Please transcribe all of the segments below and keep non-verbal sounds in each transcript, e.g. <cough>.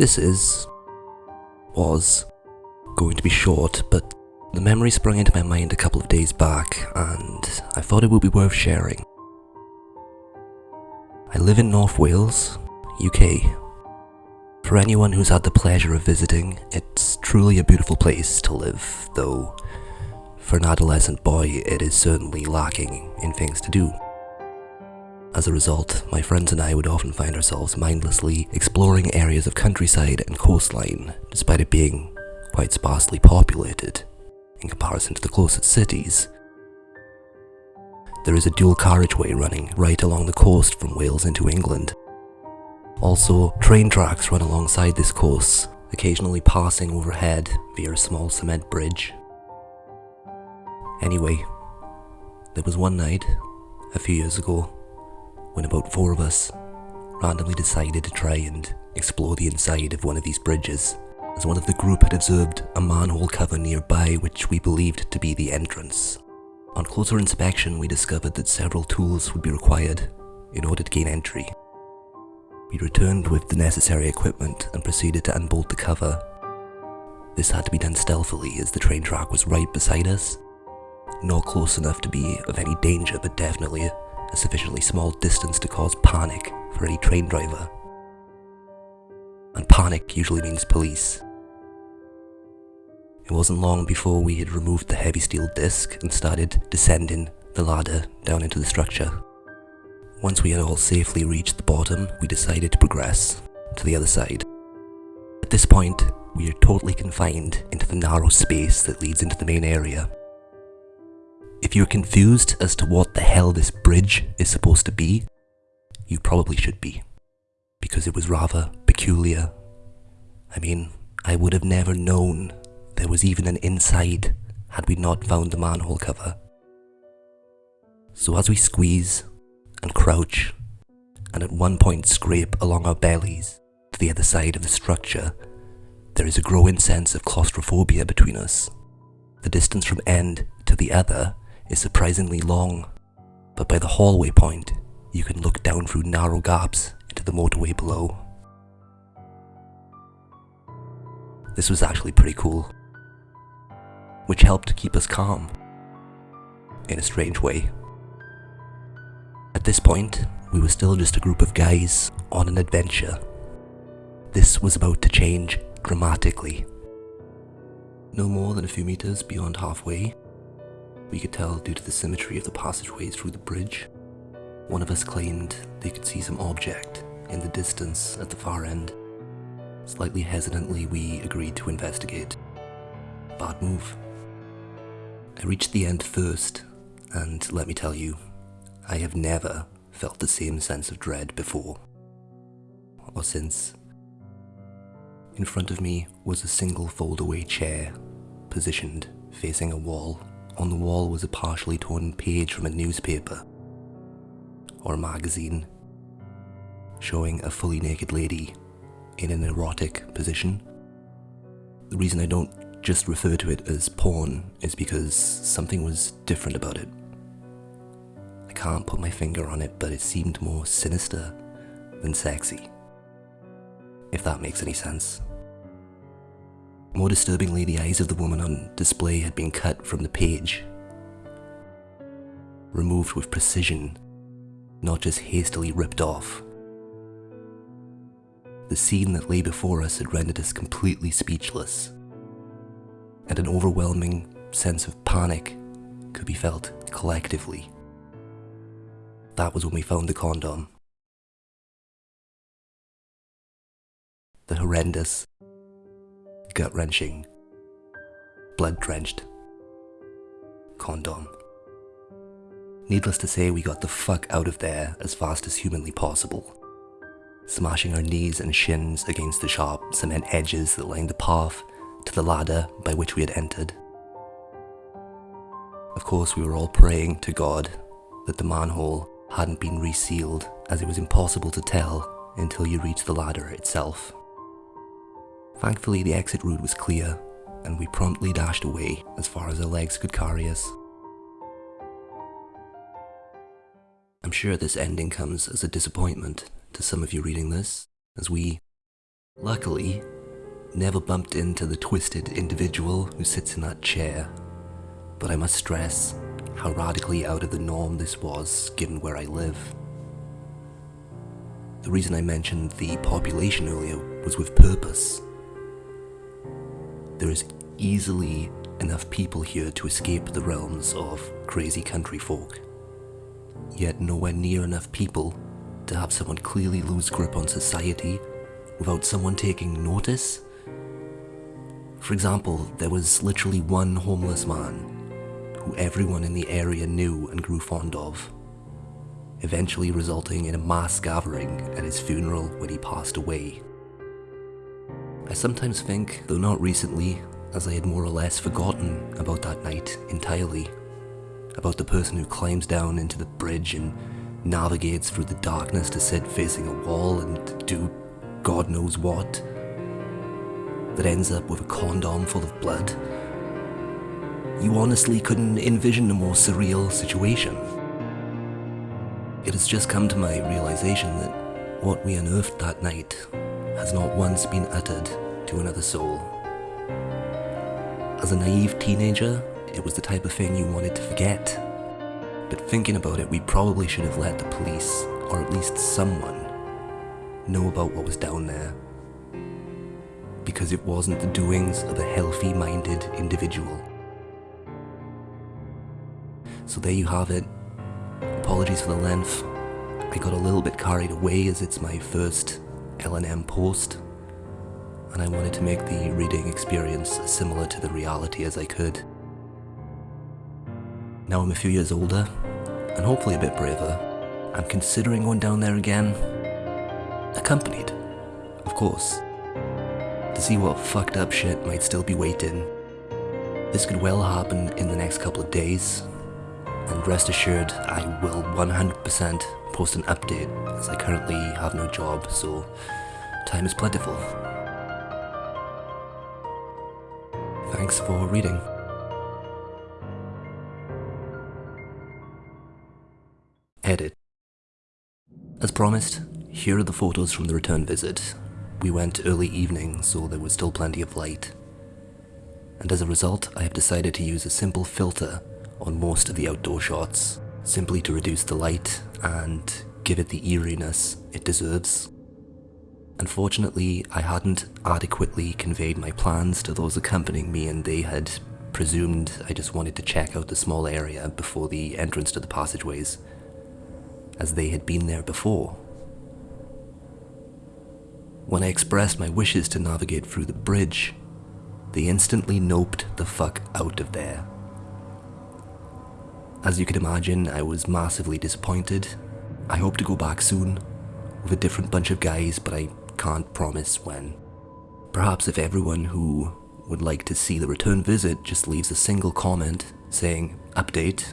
This is, was, going to be short, but the memory sprung into my mind a couple of days back, and I thought it would be worth sharing. I live in North Wales, UK. For anyone who's had the pleasure of visiting, it's truly a beautiful place to live, though for an adolescent boy it is certainly lacking in things to do. As a result, my friends and I would often find ourselves mindlessly exploring areas of countryside and coastline, despite it being quite sparsely populated in comparison to the closest cities. There is a dual carriageway running right along the coast from Wales into England. Also, train tracks run alongside this course, occasionally passing overhead via a small cement bridge. Anyway, there was one night, a few years ago, when about four of us randomly decided to try and explore the inside of one of these bridges, as one of the group had observed a manhole cover nearby which we believed to be the entrance. On closer inspection, we discovered that several tools would be required in order to gain entry. We returned with the necessary equipment and proceeded to unbolt the cover. This had to be done stealthily as the train track was right beside us. Not close enough to be of any danger, but definitely a sufficiently small distance to cause panic for any train driver. And panic usually means police. It wasn't long before we had removed the heavy steel disc and started descending the ladder down into the structure. Once we had all safely reached the bottom, we decided to progress to the other side. At this point, we are totally confined into the narrow space that leads into the main area. If you're confused as to what the hell this bridge is supposed to be, you probably should be. Because it was rather peculiar. I mean, I would have never known there was even an inside had we not found the manhole cover. So as we squeeze and crouch, and at one point scrape along our bellies to the other side of the structure, there is a growing sense of claustrophobia between us. The distance from end to the other is surprisingly long, but by the hallway point, you can look down through narrow gaps into the motorway below. This was actually pretty cool, which helped keep us calm, in a strange way. At this point, we were still just a group of guys on an adventure. This was about to change dramatically. No more than a few meters beyond halfway, we could tell due to the symmetry of the passageways through the bridge. One of us claimed they could see some object in the distance at the far end. Slightly hesitantly, we agreed to investigate. Bad move. I reached the end first, and let me tell you, I have never felt the same sense of dread before. Or since. In front of me was a single fold-away chair, positioned facing a wall on the wall was a partially torn page from a newspaper or a magazine showing a fully naked lady in an erotic position. The reason I don't just refer to it as porn is because something was different about it. I can't put my finger on it, but it seemed more sinister than sexy. If that makes any sense. More disturbingly, the eyes of the woman on display had been cut from the page. Removed with precision, not just hastily ripped off. The scene that lay before us had rendered us completely speechless, and an overwhelming sense of panic could be felt collectively. That was when we found the condom. The horrendous, gut wrenching, blood drenched condom. Needless to say, we got the fuck out of there as fast as humanly possible, smashing our knees and shins against the sharp cement edges that lined the path to the ladder by which we had entered. Of course, we were all praying to God that the manhole hadn't been resealed, as it was impossible to tell until you reached the ladder itself. Thankfully, the exit route was clear, and we promptly dashed away as far as our legs could carry us. I'm sure this ending comes as a disappointment to some of you reading this, as we, Luckily, never bumped into the twisted individual who sits in that chair, but I must stress how radically out of the norm this was given where I live. The reason I mentioned the population earlier was with purpose. There is easily enough people here to escape the realms of crazy country folk, yet nowhere near enough people to have someone clearly lose grip on society without someone taking notice. For example, there was literally one homeless man who everyone in the area knew and grew fond of, eventually resulting in a mass gathering at his funeral when he passed away. I sometimes think, though not recently, as I had more or less forgotten about that night entirely, about the person who climbs down into the bridge and navigates through the darkness to sit facing a wall and do God knows what, that ends up with a condom full of blood you honestly couldn't envision a more surreal situation. It has just come to my realization that what we unearthed that night has not once been uttered to another soul. As a naive teenager, it was the type of thing you wanted to forget. But thinking about it, we probably should have let the police, or at least someone, know about what was down there. Because it wasn't the doings of a healthy-minded individual. So there you have it. Apologies for the length. I got a little bit carried away as it's my first LNM post, and I wanted to make the reading experience as similar to the reality as I could. Now I'm a few years older, and hopefully a bit braver, I'm considering going down there again, accompanied, of course, to see what fucked up shit might still be waiting. This could well happen in the next couple of days, and rest assured I will 100% post an update as I currently have no job so time is plentiful. Thanks for reading. Edit. As promised, here are the photos from the return visit. We went early evening so there was still plenty of light. And as a result, I have decided to use a simple filter on most of the outdoor shots, simply to reduce the light and give it the eeriness it deserves. Unfortunately, I hadn't adequately conveyed my plans to those accompanying me and they had presumed I just wanted to check out the small area before the entrance to the passageways, as they had been there before. When I expressed my wishes to navigate through the bridge, they instantly noped the fuck out of there. As you can imagine, I was massively disappointed. I hope to go back soon, with a different bunch of guys, but I can't promise when. Perhaps if everyone who would like to see the return visit just leaves a single comment saying, update,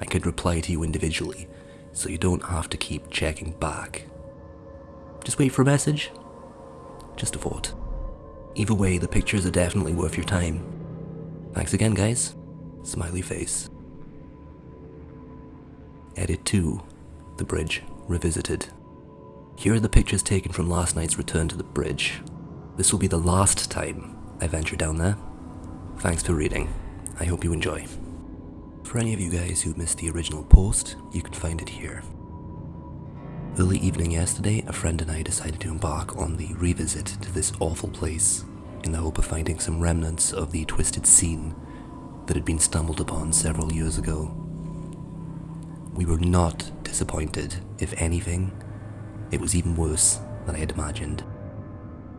I could reply to you individually, so you don't have to keep checking back. Just wait for a message? Just a thought. Either way, the pictures are definitely worth your time. Thanks again, guys. Smiley face. Edit 2, The Bridge Revisited. Here are the pictures taken from last night's return to the bridge. This will be the last time I venture down there. Thanks for reading. I hope you enjoy. For any of you guys who missed the original post, you can find it here. Early evening yesterday, a friend and I decided to embark on the revisit to this awful place in the hope of finding some remnants of the twisted scene that had been stumbled upon several years ago. We were not disappointed, if anything. It was even worse than I had imagined.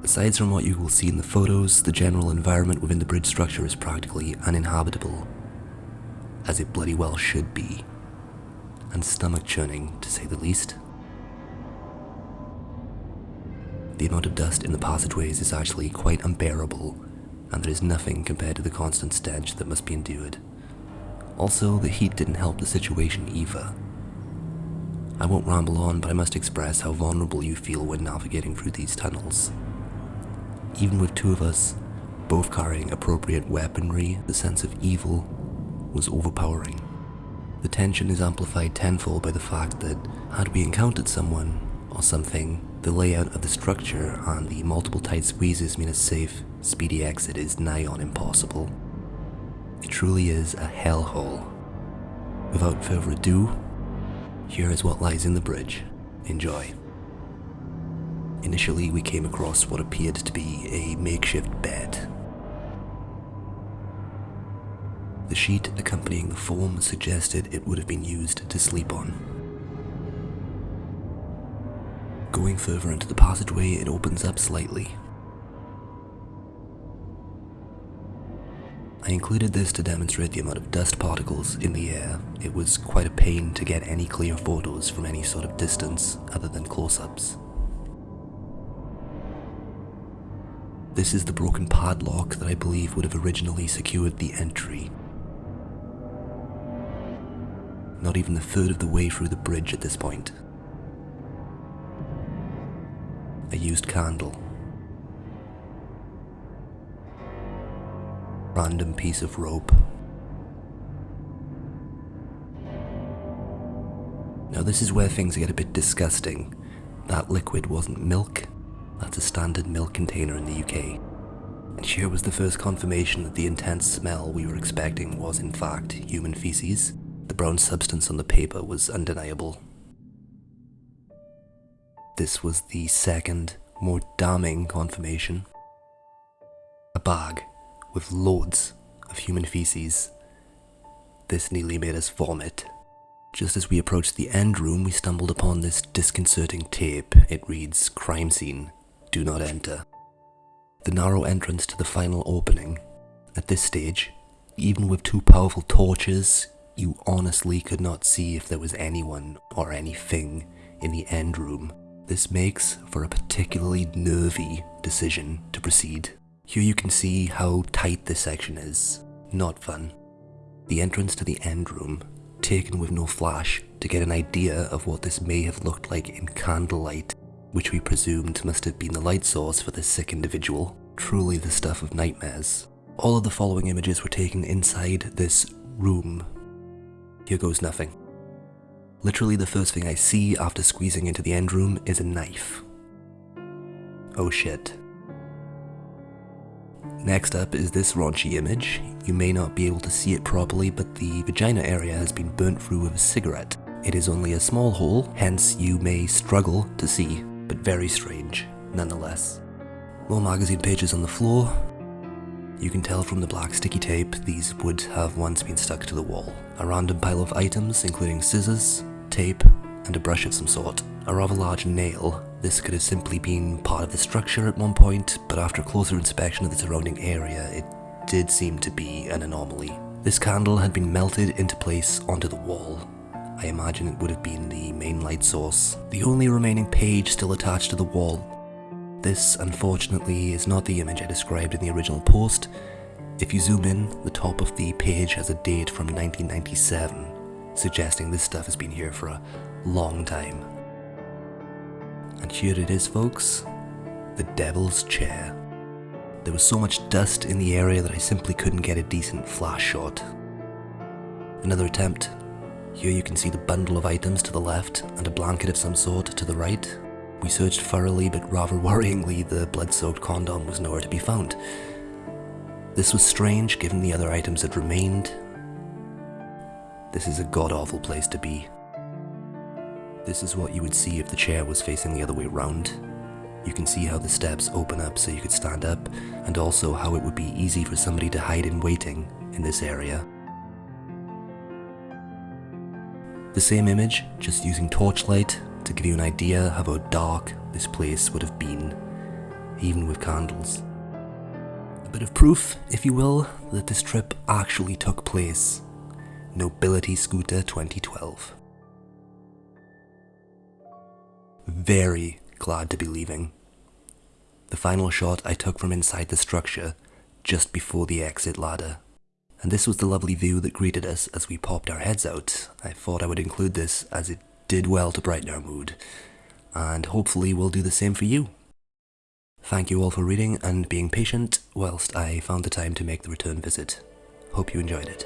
Aside from what you will see in the photos, the general environment within the bridge structure is practically uninhabitable, as it bloody well should be, and stomach churning to say the least. The amount of dust in the passageways is actually quite unbearable, and there is nothing compared to the constant stench that must be endured. Also, the heat didn't help the situation either. I won't ramble on, but I must express how vulnerable you feel when navigating through these tunnels. Even with two of us, both carrying appropriate weaponry, the sense of evil was overpowering. The tension is amplified tenfold by the fact that, had we encountered someone, or something, the layout of the structure and the multiple tight squeezes mean a safe, speedy exit is nigh on impossible. It truly is a hellhole. Without further ado, here is what lies in the bridge. Enjoy. Initially, we came across what appeared to be a makeshift bed. The sheet accompanying the form suggested it would have been used to sleep on. Going further into the passageway, it opens up slightly. I included this to demonstrate the amount of dust particles in the air. It was quite a pain to get any clear photos from any sort of distance other than close-ups. This is the broken padlock that I believe would have originally secured the entry. Not even a third of the way through the bridge at this point. A used candle. Random piece of rope. Now this is where things get a bit disgusting. That liquid wasn't milk, that's a standard milk container in the UK. And here was the first confirmation that the intense smell we were expecting was in fact human feces. The brown substance on the paper was undeniable. This was the second, more damning confirmation. A bag with loads of human feces. This nearly made us vomit. Just as we approached the end room, we stumbled upon this disconcerting tape. It reads, crime scene, do not enter. The narrow entrance to the final opening. At this stage, even with two powerful torches, you honestly could not see if there was anyone or anything in the end room. This makes for a particularly nervy decision to proceed. Here you can see how tight this section is. Not fun. The entrance to the end room, taken with no flash to get an idea of what this may have looked like in candlelight which we presumed must have been the light source for this sick individual, truly the stuff of nightmares. All of the following images were taken inside this room. Here goes nothing. Literally the first thing I see after squeezing into the end room is a knife. Oh shit. Next up is this raunchy image. You may not be able to see it properly, but the vagina area has been burnt through with a cigarette. It is only a small hole, hence you may struggle to see but very strange nonetheless. More magazine pages on the floor. You can tell from the black sticky tape these would have once been stuck to the wall. A random pile of items including scissors, tape, and a brush of some sort. A rather large nail. This could have simply been part of the structure at one point, but after closer inspection of the surrounding area, it did seem to be an anomaly. This candle had been melted into place onto the wall, I imagine it would have been the main light source. The only remaining page still attached to the wall. This, unfortunately, is not the image I described in the original post. If you zoom in, the top of the page has a date from 1997, suggesting this stuff has been here for a long time. And here it is folks, the Devil's Chair. There was so much dust in the area that I simply couldn't get a decent flash shot. Another attempt, here you can see the bundle of items to the left and a blanket of some sort to the right. We searched thoroughly, but rather <laughs> worryingly, the blood-soaked condom was nowhere to be found. This was strange given the other items that remained. This is a god-awful place to be. This is what you would see if the chair was facing the other way round. You can see how the steps open up so you could stand up, and also how it would be easy for somebody to hide in waiting in this area. The same image, just using torchlight to give you an idea of how dark this place would have been, even with candles. A bit of proof, if you will, that this trip actually took place. Nobility Scooter 2012. Very glad to be leaving. The final shot I took from inside the structure, just before the exit ladder. And this was the lovely view that greeted us as we popped our heads out. I thought I would include this as it did well to brighten our mood, and hopefully we'll do the same for you. Thank you all for reading and being patient whilst I found the time to make the return visit. Hope you enjoyed it.